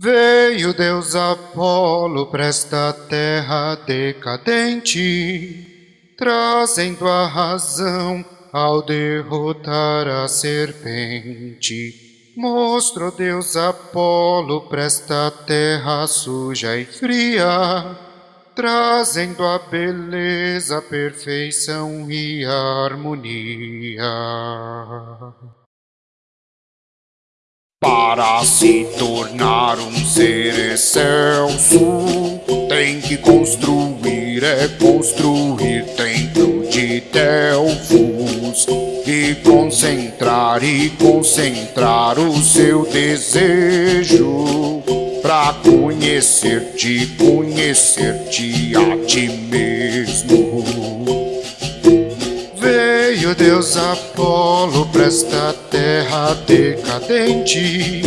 Veio Deus Apolo para esta terra decadente, trazendo a razão ao derrotar a serpente. Mostrou Deus Apolo para esta terra suja e fria, trazendo a beleza, a perfeição e a harmonia. Para se tornar um ser excelso, tem que construir, é construir templo de Delfos e concentrar e concentrar o seu desejo para conhecer-te, conhecer-te a ti mesmo. Veio Deus Apolo para esta terra decadente,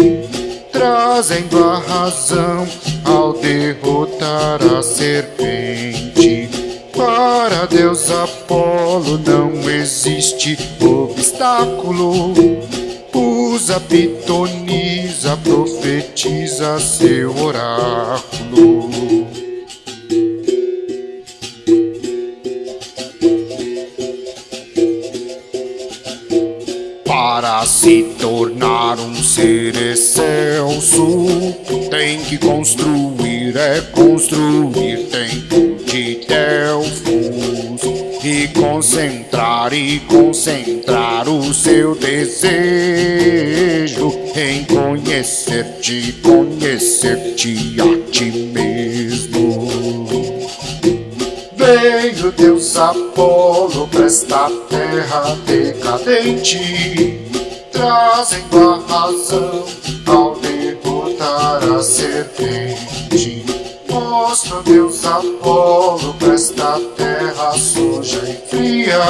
trazendo a razão ao derrotar a serpente. Para Deus Apolo não existe obstáculo. Usa, pitoniza, profetiza seu oráculo. Para se tornar um ser excelso, tem que construir, é construir templo de Delfos e concentrar e concentrar o seu desejo em conhecer-te, conhecer-te a ti mesmo. Veio Deus Apolo para esta terra decadente, trazendo a razão ao derrotar a serpente. Mostra Deus Apolo para esta terra suja e fria,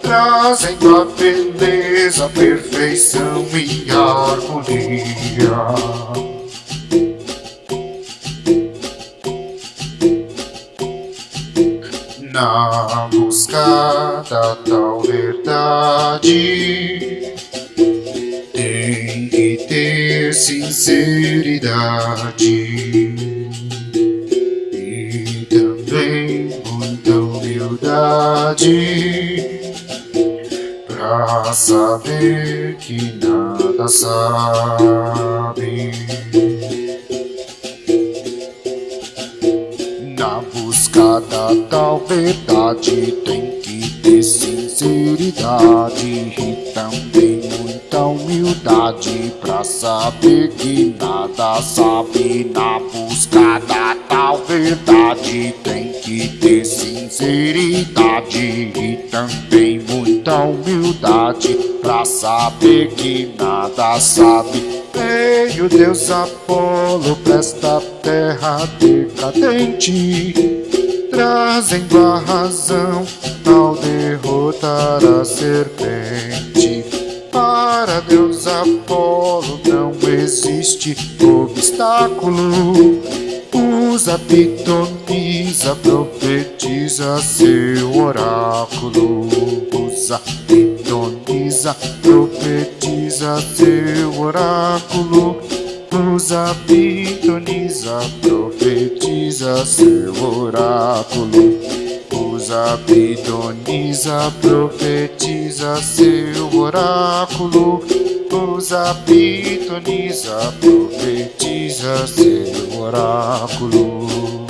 trazendo a beleza, perfeição e harmonia. Na busca da tal verdade, tem que ter sinceridade. E também muita humildade. Pra saber que nada sabe. Tal verdade tem que ter sinceridade e também muita humildade pra saber que nada sabe. Na busca da tal verdade tem que ter sinceridade e também muita humildade pra saber que nada sabe. Veio Deus Apolo pra esta terra decadente, trazendo a razão ao derrotar a serpente. Para Deus Apolo não existe obstáculo. Usa, pitoniza, profetiza seu oráculo. Usa, pitoniza, profetiza seu oráculo. Usa, pitoniza, profetiza seu oráculo. Usa, pitoniza, profetiza seu oráculo. Usa, pitoniza, profetiza seu oráculo.